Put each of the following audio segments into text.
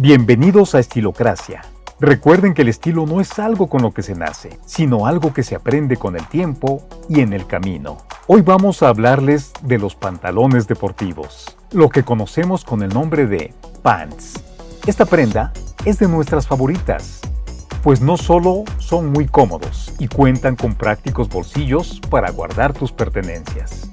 Bienvenidos a Estilocracia. Recuerden que el estilo no es algo con lo que se nace, sino algo que se aprende con el tiempo y en el camino. Hoy vamos a hablarles de los pantalones deportivos, lo que conocemos con el nombre de pants. Esta prenda es de nuestras favoritas, pues no solo son muy cómodos y cuentan con prácticos bolsillos para guardar tus pertenencias.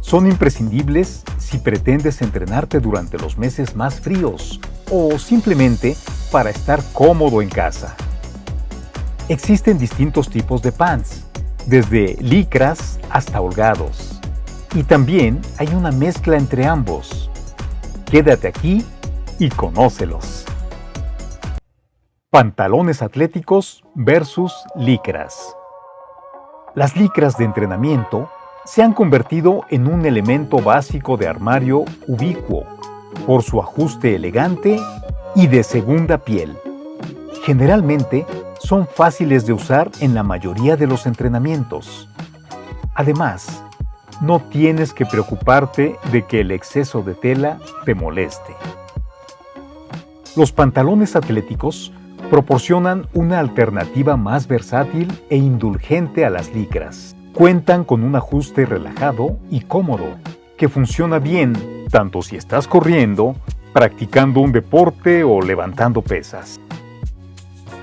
Son imprescindibles si pretendes entrenarte durante los meses más fríos o simplemente para estar cómodo en casa. Existen distintos tipos de pants, desde licras hasta holgados. Y también hay una mezcla entre ambos. Quédate aquí y conócelos. Pantalones atléticos versus licras. Las licras de entrenamiento se han convertido en un elemento básico de armario ubicuo por su ajuste elegante y de segunda piel. Generalmente son fáciles de usar en la mayoría de los entrenamientos. Además, no tienes que preocuparte de que el exceso de tela te moleste. Los pantalones atléticos proporcionan una alternativa más versátil e indulgente a las licras. Cuentan con un ajuste relajado y cómodo, que funciona bien tanto si estás corriendo, practicando un deporte o levantando pesas.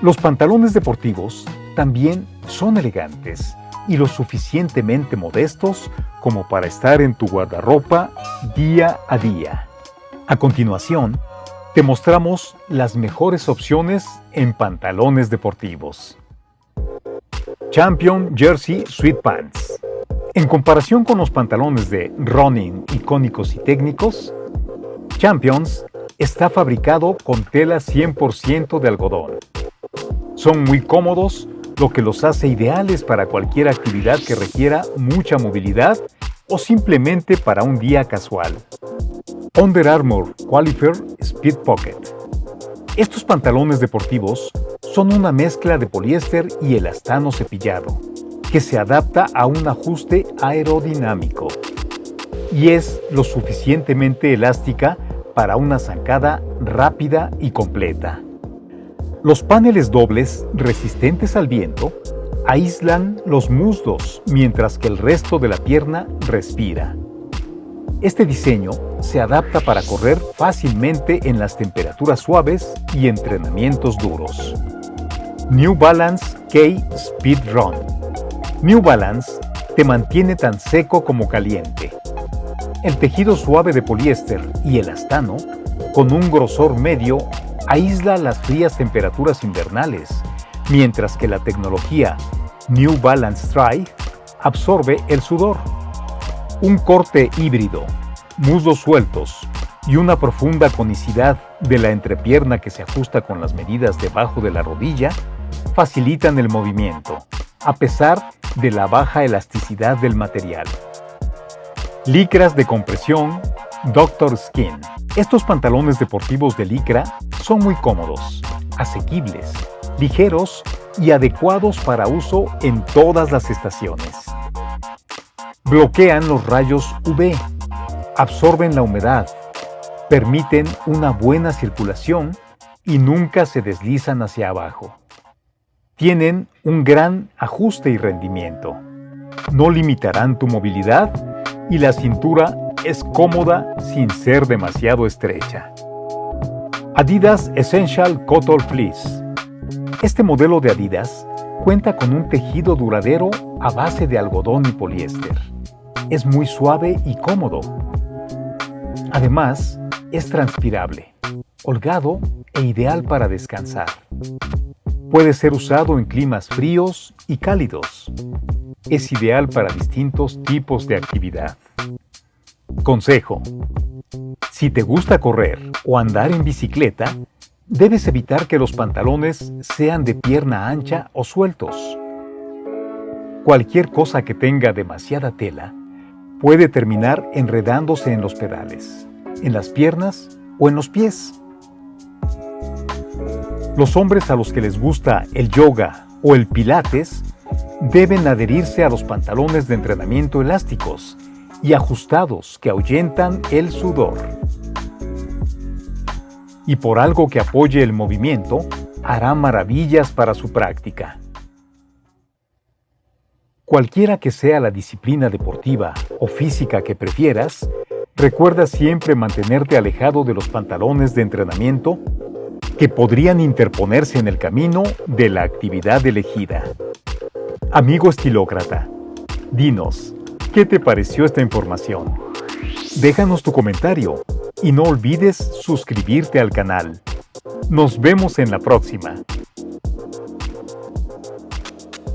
Los pantalones deportivos también son elegantes y lo suficientemente modestos como para estar en tu guardarropa día a día. A continuación, te mostramos las mejores opciones en pantalones deportivos. Champion Jersey Sweet Pants En comparación con los pantalones de running icónicos y técnicos, Champions está fabricado con tela 100% de algodón. Son muy cómodos, lo que los hace ideales para cualquier actividad que requiera mucha movilidad o simplemente para un día casual. Under Armour Qualifier Speed Pocket Estos pantalones deportivos son una mezcla de poliéster y elastano cepillado, que se adapta a un ajuste aerodinámico y es lo suficientemente elástica para una zancada rápida y completa. Los paneles dobles resistentes al viento aíslan los muslos mientras que el resto de la pierna respira. Este diseño se adapta para correr fácilmente en las temperaturas suaves y entrenamientos duros. New Balance K Speed Run New Balance te mantiene tan seco como caliente el tejido suave de poliéster y elastano, con un grosor medio, aísla las frías temperaturas invernales, mientras que la tecnología New Balance Dry absorbe el sudor. Un corte híbrido, muslos sueltos y una profunda conicidad de la entrepierna que se ajusta con las medidas debajo de la rodilla facilitan el movimiento, a pesar de la baja elasticidad del material. Licras de compresión Doctor Skin. Estos pantalones deportivos de licra son muy cómodos, asequibles, ligeros y adecuados para uso en todas las estaciones. Bloquean los rayos UV, absorben la humedad, permiten una buena circulación y nunca se deslizan hacia abajo. Tienen un gran ajuste y rendimiento. No limitarán tu movilidad y la cintura es cómoda sin ser demasiado estrecha. Adidas Essential Cotton Fleece Este modelo de Adidas cuenta con un tejido duradero a base de algodón y poliéster. Es muy suave y cómodo. Además, es transpirable, holgado e ideal para descansar. Puede ser usado en climas fríos y cálidos es ideal para distintos tipos de actividad. Consejo. Si te gusta correr o andar en bicicleta, debes evitar que los pantalones sean de pierna ancha o sueltos. Cualquier cosa que tenga demasiada tela puede terminar enredándose en los pedales, en las piernas o en los pies. Los hombres a los que les gusta el yoga o el pilates deben adherirse a los pantalones de entrenamiento elásticos y ajustados que ahuyentan el sudor. y por algo que apoye el movimiento, hará maravillas para su práctica. Cualquiera que sea la disciplina deportiva o física que prefieras, recuerda siempre mantenerte alejado de los pantalones de entrenamiento que podrían interponerse en el camino de la actividad elegida. Amigo estilócrata, dinos, ¿qué te pareció esta información? Déjanos tu comentario y no olvides suscribirte al canal. Nos vemos en la próxima.